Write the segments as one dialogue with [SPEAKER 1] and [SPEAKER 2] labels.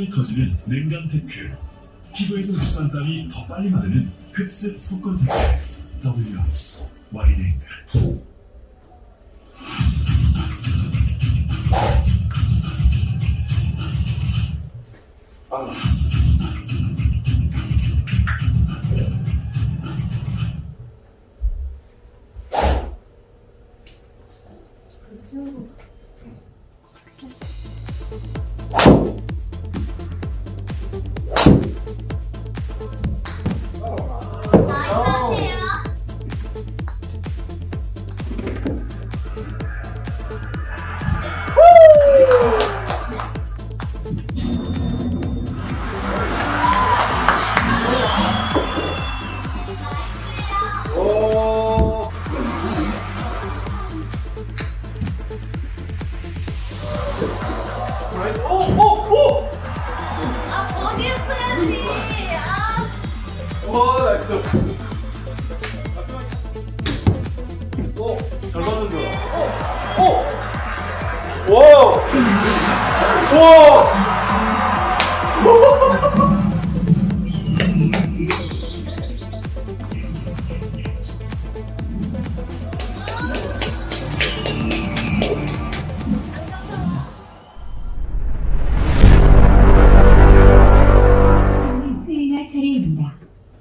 [SPEAKER 1] 시원하게 커지는 냉감 테크. 피부에서 흡수한 땀이 더 빨리 마르는 흡습 속건 테크. WX 와이닝
[SPEAKER 2] 아,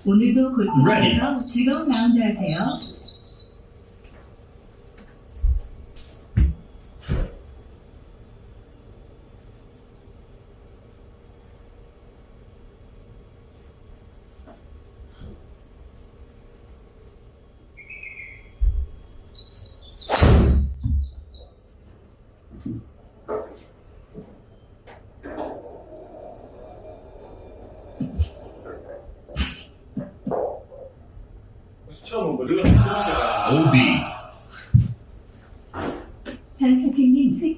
[SPEAKER 3] 오늘도
[SPEAKER 1] Ready.
[SPEAKER 3] 골프장에서 즐거운 라운드 하세요.
[SPEAKER 2] 처음 온 거리가 진짜.
[SPEAKER 1] OB
[SPEAKER 3] 전서진님 수,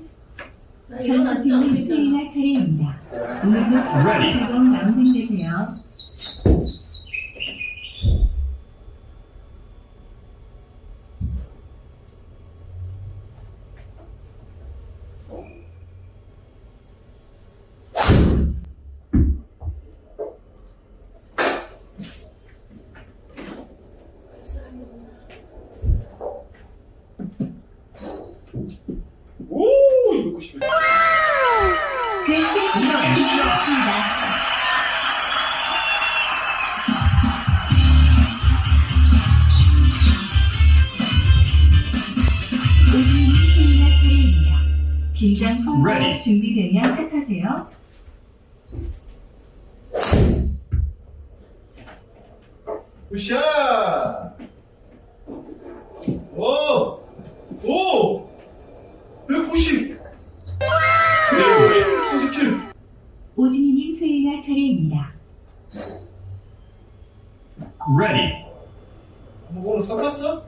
[SPEAKER 4] 나 일어나지 않고
[SPEAKER 3] 전서진님
[SPEAKER 4] 있잖아.
[SPEAKER 3] 수행할 차례입니다. 오늘도
[SPEAKER 1] Ready.
[SPEAKER 3] 즐거운 라운딩 되세요.
[SPEAKER 2] 오, 이거 싶네.
[SPEAKER 3] 대체 이렇습니다. 오진님 수행할 차례입니다. 긴장 후
[SPEAKER 1] Ready.
[SPEAKER 3] 준비되면 차 타세요.
[SPEAKER 2] 굿샷! 오! 오! 190! 147!
[SPEAKER 3] 오진이님 수행할 차례입니다.
[SPEAKER 1] Ready
[SPEAKER 2] 뭐 오늘 섞었어?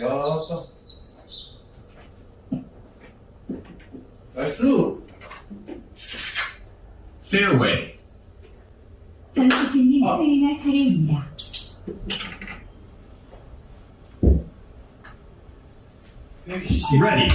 [SPEAKER 2] 야, 아빠. 나이스!
[SPEAKER 1] Fairway
[SPEAKER 3] 전수진님
[SPEAKER 2] 아.
[SPEAKER 3] 수행할 차례입니다.
[SPEAKER 2] 백십.
[SPEAKER 1] Ready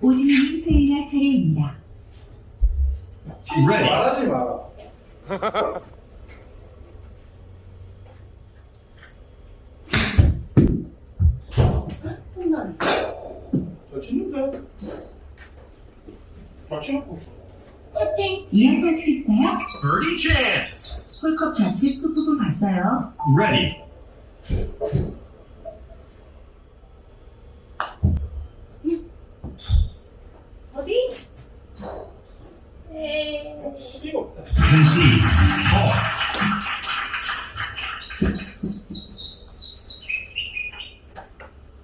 [SPEAKER 3] 오진이님 수행할 차례입니다.
[SPEAKER 1] Ready.
[SPEAKER 2] 말하지 마. 치는데?
[SPEAKER 3] 이어서 하시겠어요?
[SPEAKER 1] Birdie chance.
[SPEAKER 3] 홀컵 좌측 끝부분 봤어요.
[SPEAKER 1] Ready.
[SPEAKER 4] 어디? 에이.
[SPEAKER 2] 수리가 없다.
[SPEAKER 1] Par.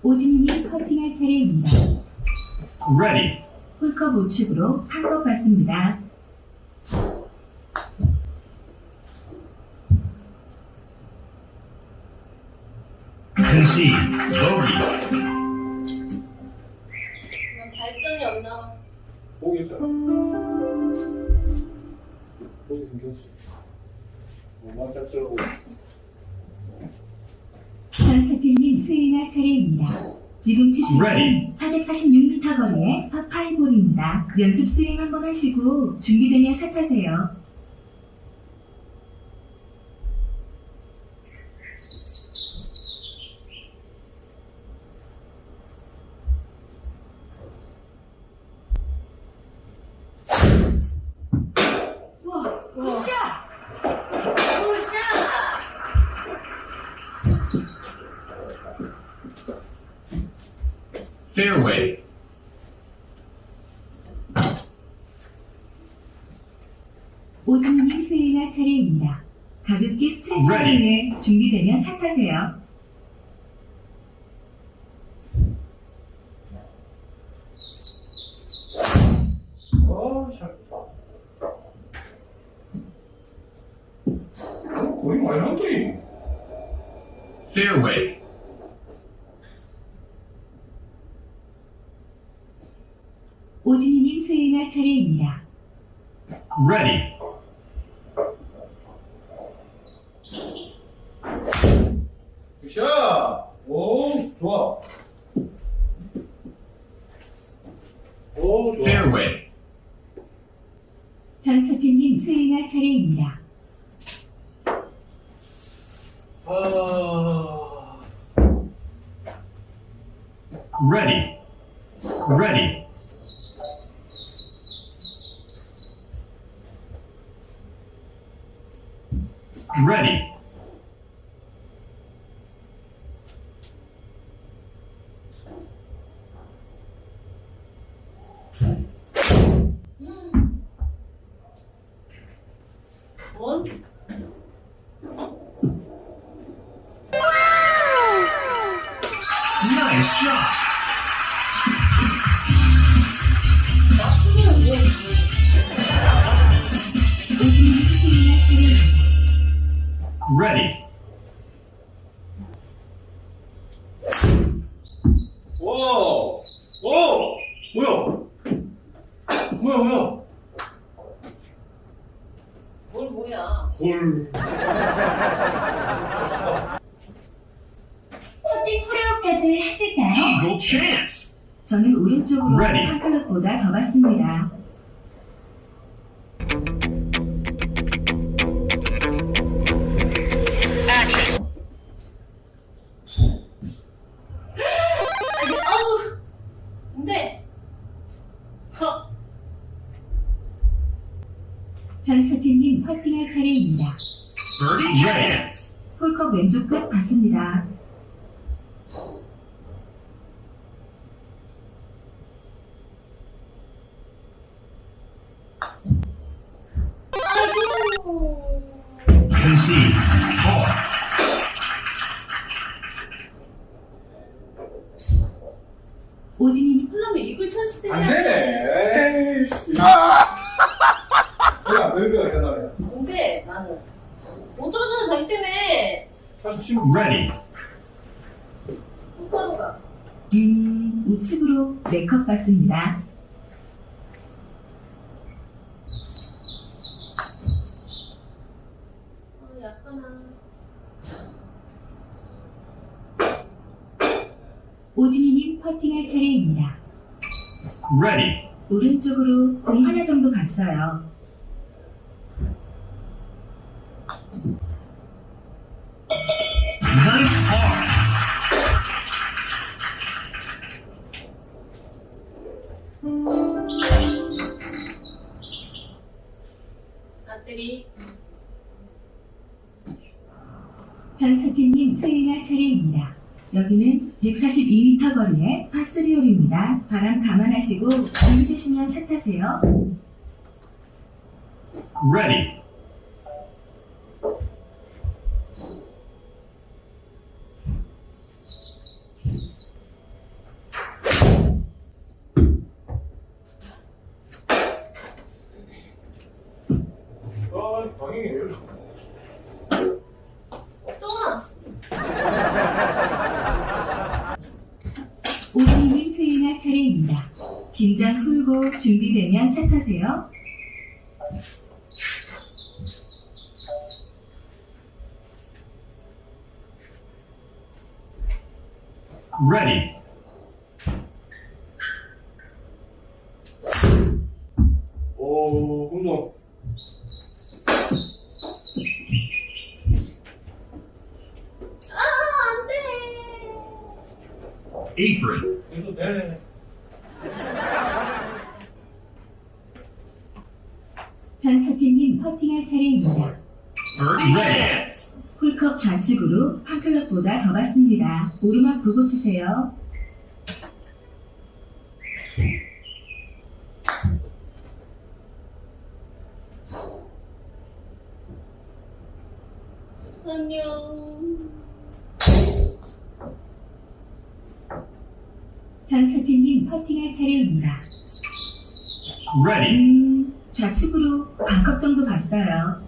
[SPEAKER 3] 오진이님 퍼팅할 차례입니다.
[SPEAKER 1] Ready.
[SPEAKER 3] 홀컵 우측으로 한컵 받습니다.
[SPEAKER 1] Bogey.
[SPEAKER 4] 난 발전이 없나?
[SPEAKER 2] 보겠잖아. 보기 생겼지. 뭐만 짝짝하고.
[SPEAKER 3] 전사진님 스윙할 차례입니다. 지금 치시는
[SPEAKER 1] Ready.
[SPEAKER 3] 446m 거리의 파5볼입니다. 연습 스윙 한번 하시고 준비되면 샷하세요.
[SPEAKER 1] Ready.
[SPEAKER 3] 위해 준비되면 샷하세요.
[SPEAKER 2] 아, 잘. 어, 거의 한거리
[SPEAKER 1] Fairway.
[SPEAKER 3] 오진이님 스윙할 차례입니다.
[SPEAKER 1] Ready. Ready.
[SPEAKER 2] 와, 와, 뭐야? 뭐야, 뭐야?
[SPEAKER 4] 뭘 뭐야?
[SPEAKER 2] 헐.
[SPEAKER 3] 퍼팅 프레어까지 하실까요?
[SPEAKER 1] Eagle chance.
[SPEAKER 3] 저는 오른쪽으로
[SPEAKER 1] Ready.
[SPEAKER 3] 한 클럽보다 더 받습니다. 오진이님
[SPEAKER 4] 하려면 이글 찬스 때
[SPEAKER 2] 안. 되네. 에이씨. 그래, 안 되는 거야, 대단해.
[SPEAKER 4] 근데 나는 못 떨어져서 자기 때문에
[SPEAKER 2] 다시 치면
[SPEAKER 1] Ready.
[SPEAKER 4] 똑바로 가.
[SPEAKER 3] 음, 우측으로 4컵 받습니다.
[SPEAKER 4] 아, 약간아.
[SPEAKER 3] 퍼팅할 차례입니다.
[SPEAKER 1] Ready.
[SPEAKER 3] 오른쪽으로 공 하나 정도 갔어요. 여기는 142m 거리의 파3홀입니다. 바람 감안하시고 준비되시면 차 타세요.
[SPEAKER 1] Ready.
[SPEAKER 2] 아, 방향이 왜 이래?
[SPEAKER 4] 또 나왔어.
[SPEAKER 3] 오진님 수행할 차례입니다. 긴장 풀고 준비 되면 차 타세요.
[SPEAKER 1] Ready.
[SPEAKER 3] 오르막 보고 치세요.
[SPEAKER 4] 안녕.
[SPEAKER 3] 전서진님 퍼팅할 차례입니다.
[SPEAKER 1] Ready.
[SPEAKER 3] 음, 좌측으로 반컵 정도 갔어요.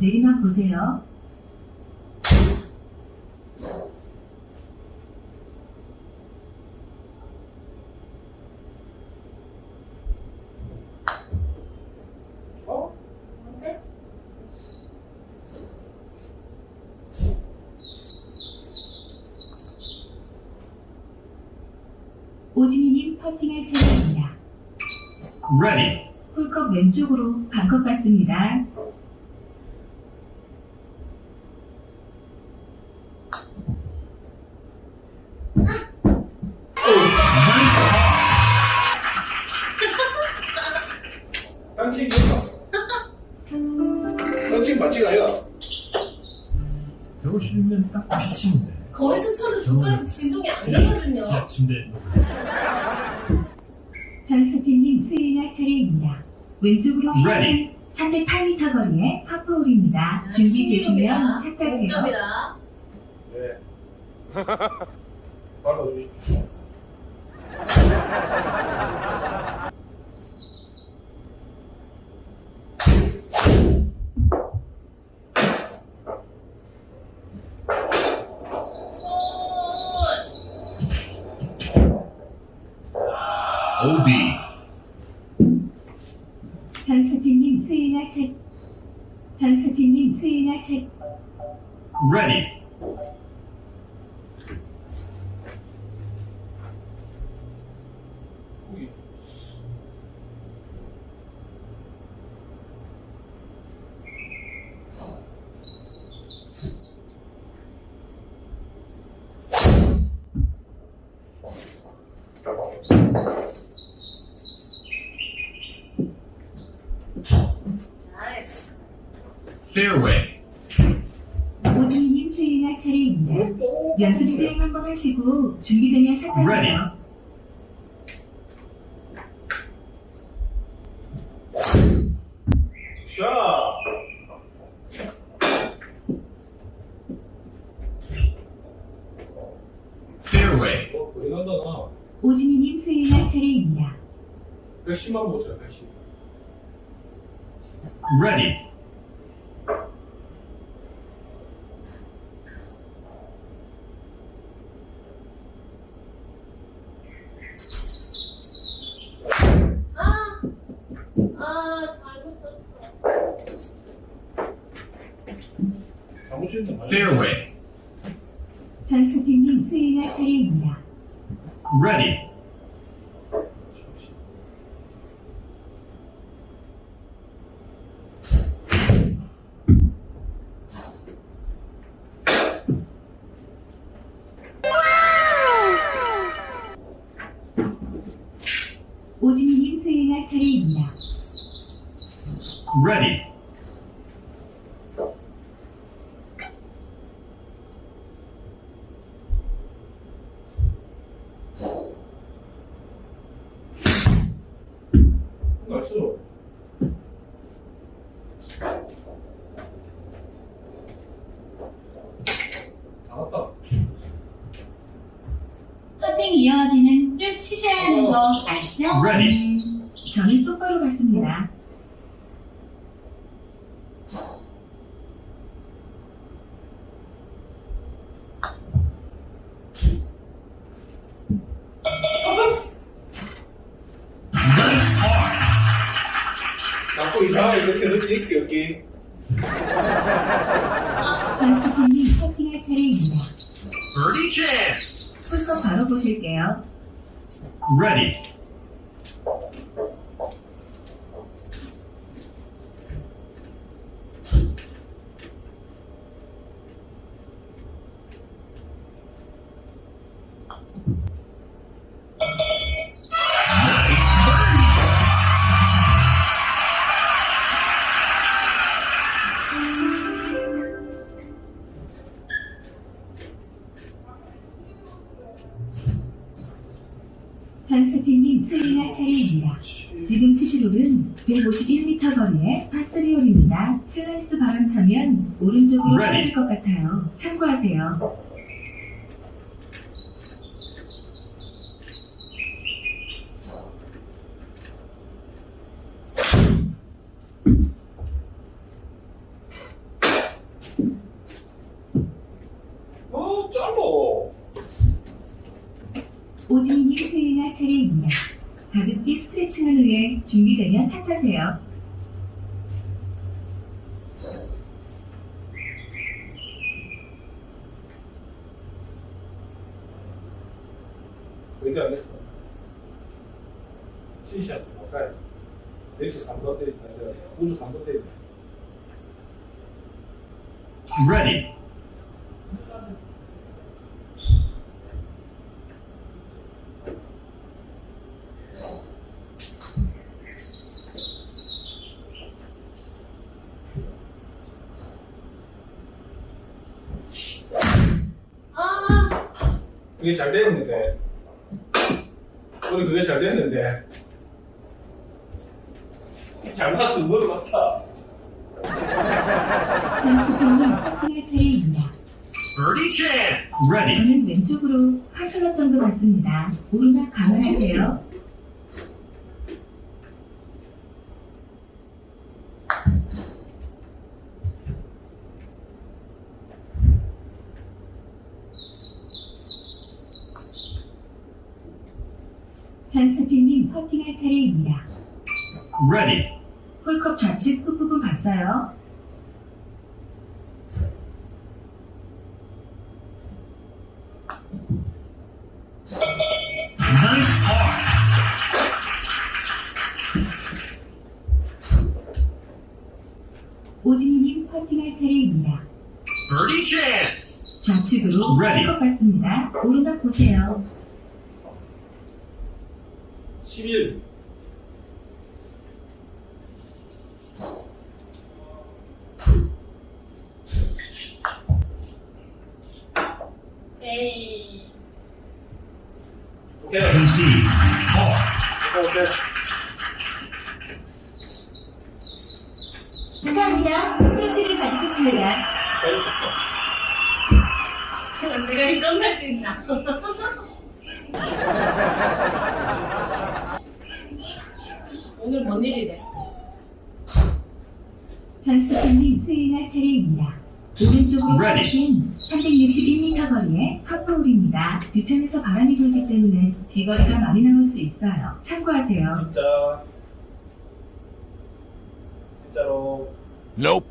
[SPEAKER 3] 내리막 보세요.
[SPEAKER 2] 어?
[SPEAKER 3] 오진희님 퍼팅할 차례입니다.
[SPEAKER 1] Ready.
[SPEAKER 3] 홀컵 왼쪽으로 반컵 갔습니다.
[SPEAKER 2] 땅치기인가? 땅치기 맞지가 아니야?
[SPEAKER 5] 배우시면 딱 피치인데.
[SPEAKER 4] 거기서 쳐도 저까지 진동이 안 나거든요.
[SPEAKER 5] 자, 침대
[SPEAKER 3] 전서진님 수행할 차례입니다. 왼쪽으로
[SPEAKER 1] Ready.
[SPEAKER 3] 308m 거리의 파포홀입니다. 준비되시면 차 타세요.
[SPEAKER 2] 발라주십시오.
[SPEAKER 1] OB.
[SPEAKER 3] 전서진님 수행할 차 전서진님 수행할 차
[SPEAKER 1] Ready.
[SPEAKER 2] 거기.
[SPEAKER 4] 잘했어.
[SPEAKER 1] Fairway.
[SPEAKER 3] 오진희님 수행할 차례입니다. 연습 수행 한번 하시고 준비되면.
[SPEAKER 1] Ready.
[SPEAKER 2] 자.
[SPEAKER 1] Fairway.
[SPEAKER 2] 어, 거리 간다, 나.
[SPEAKER 3] 오진희님 수행할 차례입니다.
[SPEAKER 2] 110만 보자, 110.
[SPEAKER 1] Ready.
[SPEAKER 4] 아, 아, 잘못 썼어.
[SPEAKER 2] 잘못 치는데 맞아.
[SPEAKER 1] Fairway.
[SPEAKER 3] 전서진님 수행할 차례입니다.
[SPEAKER 1] Ready. Ready.
[SPEAKER 2] 나이스. 다 왔다.
[SPEAKER 3] 퍼팅 이어하기는 쭉 치셔야 하는 거 아 시죠?
[SPEAKER 1] Ready.
[SPEAKER 3] 저는 똑바로
[SPEAKER 1] par.
[SPEAKER 2] 자꾸 이상하게 이렇게 있게 여기.
[SPEAKER 3] 전투수님 퍼팅할 차례입니다.
[SPEAKER 1] Birdie chance.
[SPEAKER 3] 풀컵 바로 보실게요.
[SPEAKER 1] Ready.
[SPEAKER 3] Thank. 오른쪽으로. 빠질 것 같아요. 참고하세요.
[SPEAKER 2] 아, 짧아.
[SPEAKER 3] 오진님 스윙할 차례입니다. 가볍게 스트레칭을 위해 준비되면 차 타세요.
[SPEAKER 2] 의지 안 했어. 티샷 가까이. 넷치 3번 때리다. 이제 우주 3번 때리다.
[SPEAKER 1] Ready.
[SPEAKER 4] 아,
[SPEAKER 2] 그게 잘 됐는데. 우리 그게 잘 됐는데. 잘 봤으면 뭘 봤다.
[SPEAKER 3] 전수진님 퍼팅할 차례입니다.
[SPEAKER 1] Birdie Ready.
[SPEAKER 3] 저는 왼쪽으로 한 클럽 정도 갔습니다. 오르막 감안하세요. 전사진님 퍼팅할 차례입니다.
[SPEAKER 1] Ready.
[SPEAKER 3] 홀컵 좌측 끝부분 봤어요? 오진희님 퍼팅할 차례입니다.
[SPEAKER 1] Birdie chance.
[SPEAKER 3] 좌측으로
[SPEAKER 1] Ready.
[SPEAKER 3] 홀컵 봤습니다. 오르막 보세요.
[SPEAKER 2] 11.
[SPEAKER 4] 에이.
[SPEAKER 2] 오케이.
[SPEAKER 1] Concede. Par.
[SPEAKER 2] 오케이, 오케이.
[SPEAKER 3] 축하합니다. 트로피를 받으셨습니다.
[SPEAKER 2] 잘했어.
[SPEAKER 4] 내가 이런 날도 있나? 오늘 뭔 일이래?
[SPEAKER 3] 전수진님 스윙할 차례입니다. 오른쪽으로
[SPEAKER 1] Ready.
[SPEAKER 3] 긴 361m 거리의 파포홀입니다. 뒤편에서 바람이 불기 때문에 뒤거리가 많이 나올 수 있어요. 참고하세요.
[SPEAKER 2] 진짜. 진짜로.
[SPEAKER 6] Nope.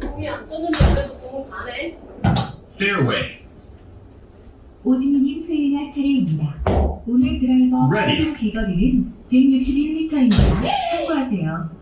[SPEAKER 4] 공이 안 뜨는데 그래도 공을 가네?
[SPEAKER 1] Fairway.
[SPEAKER 3] 오진희님 스윙할 차례입니다. 오늘 드라이버 비거리는 161m입니다. 참고하세요.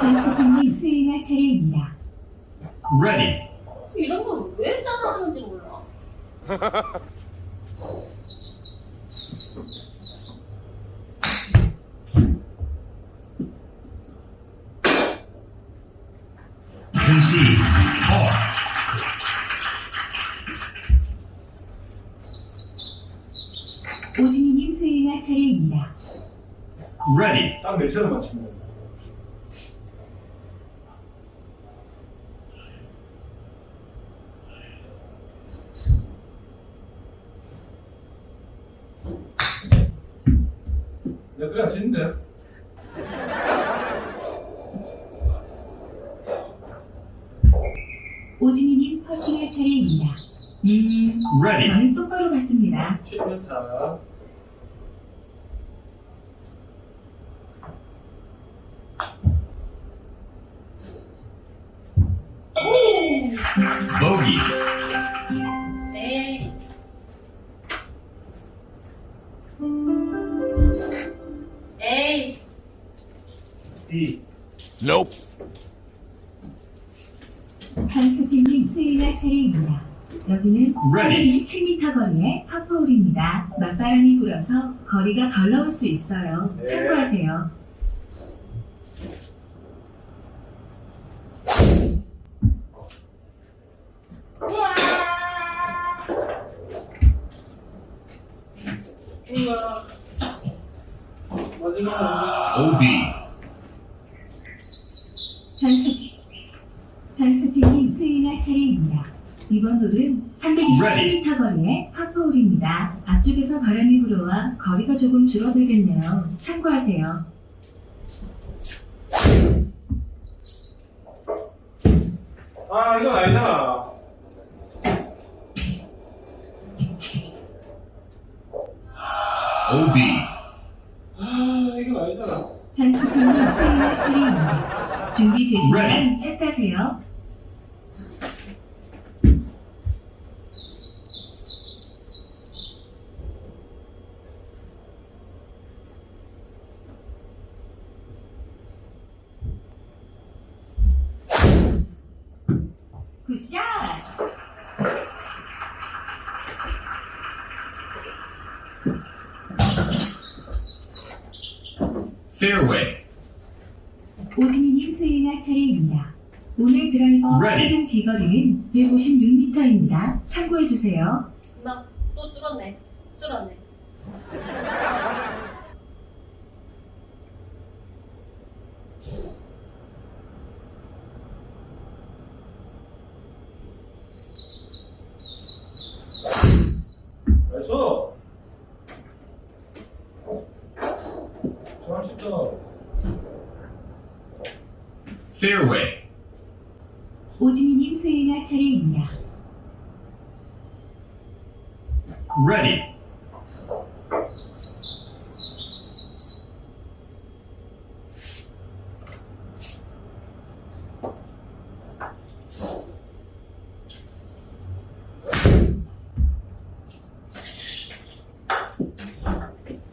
[SPEAKER 3] 전수진님 수행할 차례입니다.
[SPEAKER 1] ready,
[SPEAKER 4] 이런 건왜 따라하는지 몰라.
[SPEAKER 3] 오진이님 수행할 차례입니다.
[SPEAKER 1] ready,
[SPEAKER 2] 딱 내처럼 맞추면 돼. 내가 D.
[SPEAKER 3] 전수진님 수행할 차례입니다. 여기는
[SPEAKER 1] Ready.
[SPEAKER 3] 427m 거리의 파포홀입니다. 맞바람이 불어서 거리가 덜 나올 수 있어요.
[SPEAKER 2] 네.
[SPEAKER 3] 참고하세요.
[SPEAKER 2] 중간. 마지막.
[SPEAKER 1] OB,
[SPEAKER 3] 전수진, 전수진님 수행할 차례입니다. 이번 홀은 327m 거리의 파포홀입니다. 앞쪽에서 바람이 불어와 거리가 조금 줄어들겠네요. 참고하세요.
[SPEAKER 2] 아, 이건 아니다.
[SPEAKER 1] OB,
[SPEAKER 2] 아, 이건 아니잖아.
[SPEAKER 3] 전수진님 수행할 차례입니다. 준비되시면. 차 타세요. 굿샷!
[SPEAKER 1] Fairway,
[SPEAKER 3] 오진이님 수행할 차례입니다. 오늘 드라이버
[SPEAKER 1] Ready.
[SPEAKER 3] 최근 비거리는 156m입니다. 참고해주세요.
[SPEAKER 4] 나 또 줄었네. 줄었네.
[SPEAKER 2] 알았어.
[SPEAKER 1] fairway,
[SPEAKER 3] 오진희님 수행할 차례입니다.
[SPEAKER 1] ready,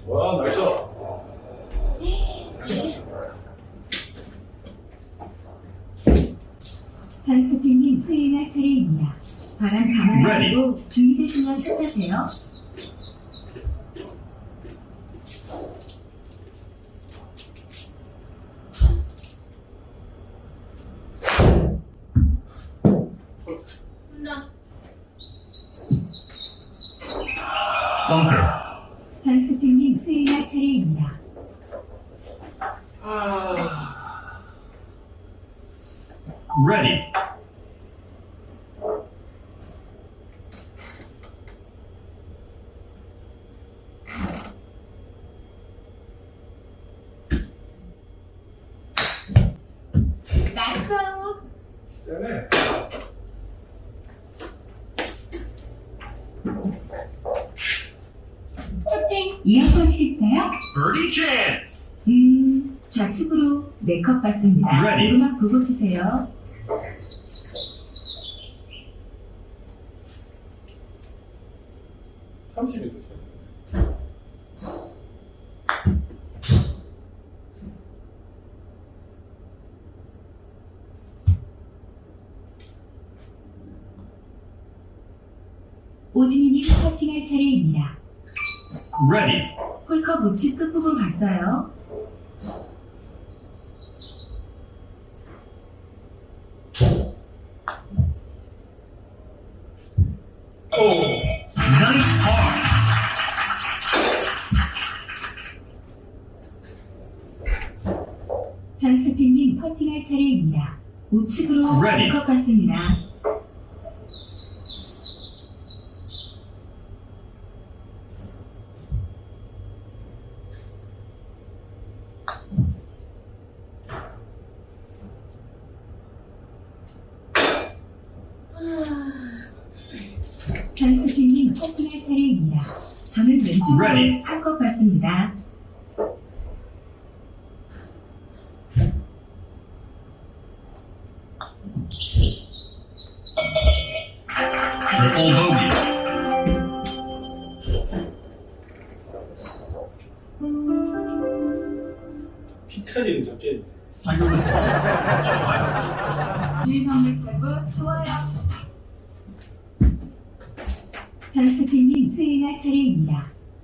[SPEAKER 2] 와, 나이스.
[SPEAKER 4] 20.
[SPEAKER 3] 장서진님 수행할 차례입니다. 바람 감안하시고 준비되시면 슛하세요.
[SPEAKER 4] 혼자.
[SPEAKER 1] bunker,
[SPEAKER 3] 장서진님 수행할 차례입니다.
[SPEAKER 2] 아,
[SPEAKER 1] ready,
[SPEAKER 3] 나이스!
[SPEAKER 2] 세네.
[SPEAKER 4] 쇼팅.
[SPEAKER 3] 이어서 하시겠어요?
[SPEAKER 1] Chance,
[SPEAKER 3] 음, 좌측으로 네컵 받습니다.
[SPEAKER 1] Ready.
[SPEAKER 3] 오르막 보고 치세요.
[SPEAKER 2] 삼십이 됐어요.
[SPEAKER 3] 오진희님 퍼팅할 차례입니다.
[SPEAKER 1] ready,
[SPEAKER 3] 홀컵 우측
[SPEAKER 1] par,
[SPEAKER 3] 장서진님 퍼팅할 차례입니다. 우측으로
[SPEAKER 1] Ready.
[SPEAKER 3] 네컵 받습니다. 장수진님 퍼팅할 차례입니다. 저는
[SPEAKER 1] Ready.
[SPEAKER 3] 한컵 받습니다.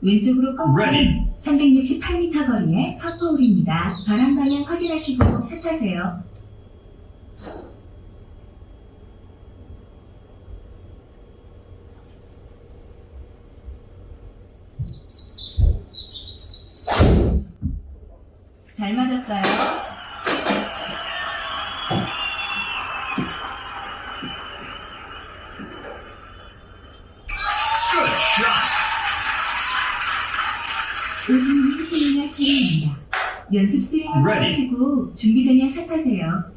[SPEAKER 3] 왼쪽으로. 꺾는 368m 거리의 파포홀입니다. 바람 방향 확인하시고 샷하세요. 잘 맞았어요. 연습 수행 한번
[SPEAKER 1] Ready.
[SPEAKER 3] 하시고 준비되면 샷하세요.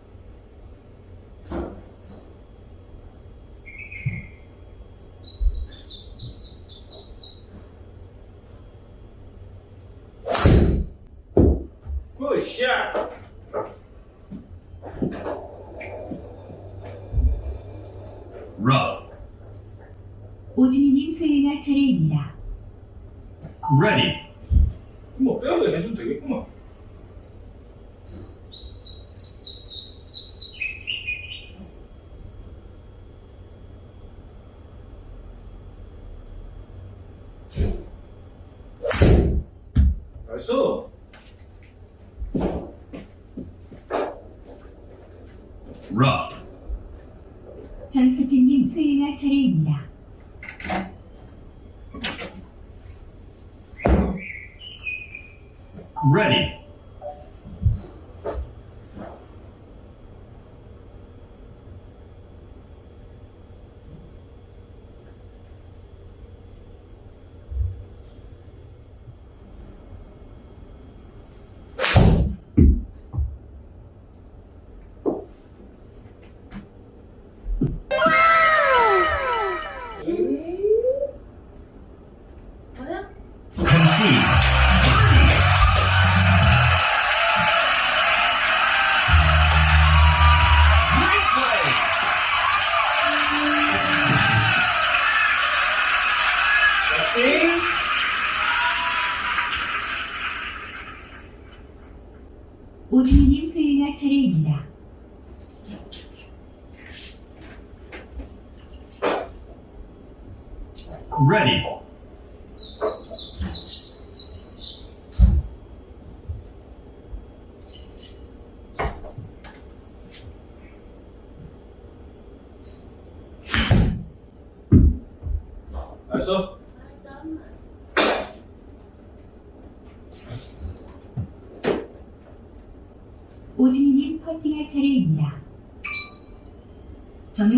[SPEAKER 2] 굿샷.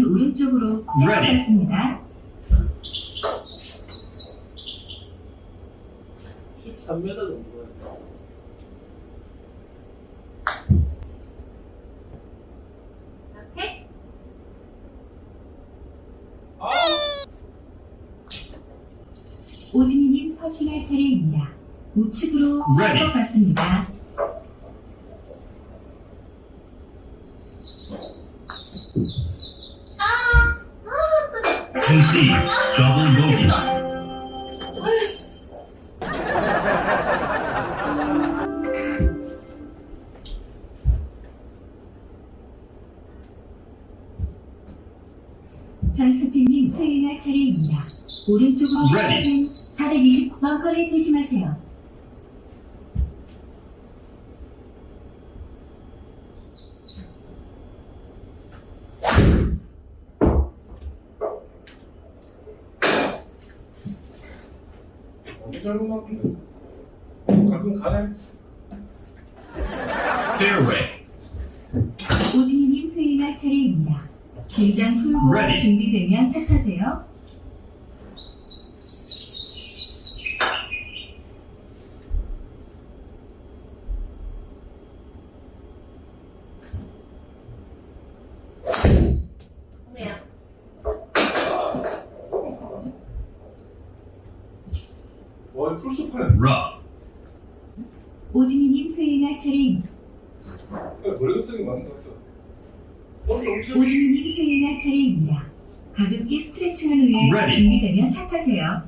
[SPEAKER 3] 오른쪽으로 세워봤습니다.
[SPEAKER 2] 13m
[SPEAKER 4] 정도였죠. 이렇게?
[SPEAKER 2] 아!
[SPEAKER 3] 오진이님 퍼킹할 차례입니다. 우측으로 세워봤습니다.
[SPEAKER 1] receives.
[SPEAKER 4] 걱정이
[SPEAKER 2] 많은데
[SPEAKER 3] 오늘은 셀레나 차례입니다. 가볍게 스트레칭을
[SPEAKER 1] 위해
[SPEAKER 3] 준비되면 착하세요.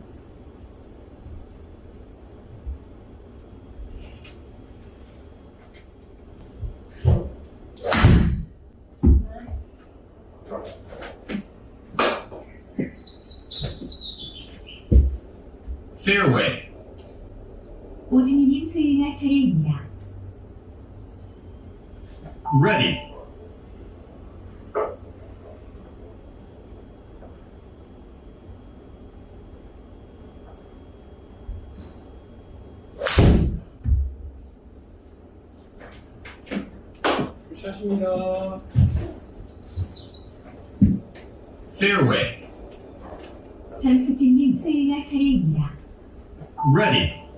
[SPEAKER 1] Ready.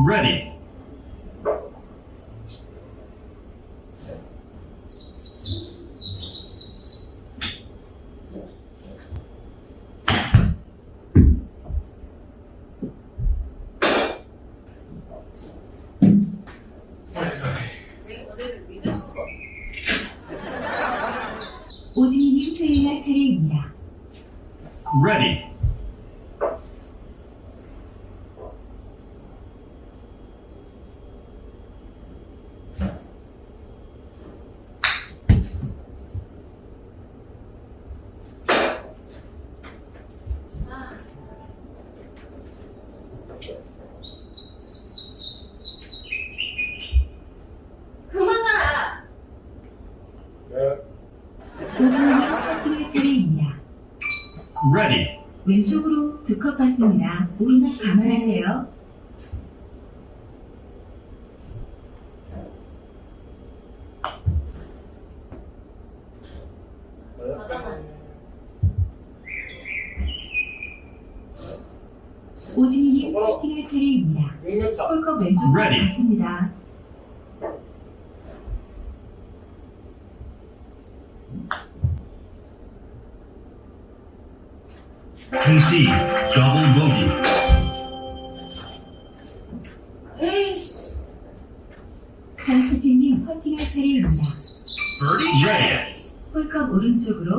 [SPEAKER 1] Ready.
[SPEAKER 3] 받습니다. 오르막 감안하세요. 오진님 퍼팅할 차례입니다.
[SPEAKER 2] 6m.
[SPEAKER 3] 홀컵 왼쪽으로
[SPEAKER 1] Ready.
[SPEAKER 3] 받습니다.
[SPEAKER 1] Concede. Double bogey.
[SPEAKER 3] 강수진님 퍼팅할 차례입니다.
[SPEAKER 1] Birdie Ready.
[SPEAKER 3] 홀컵 오른쪽으로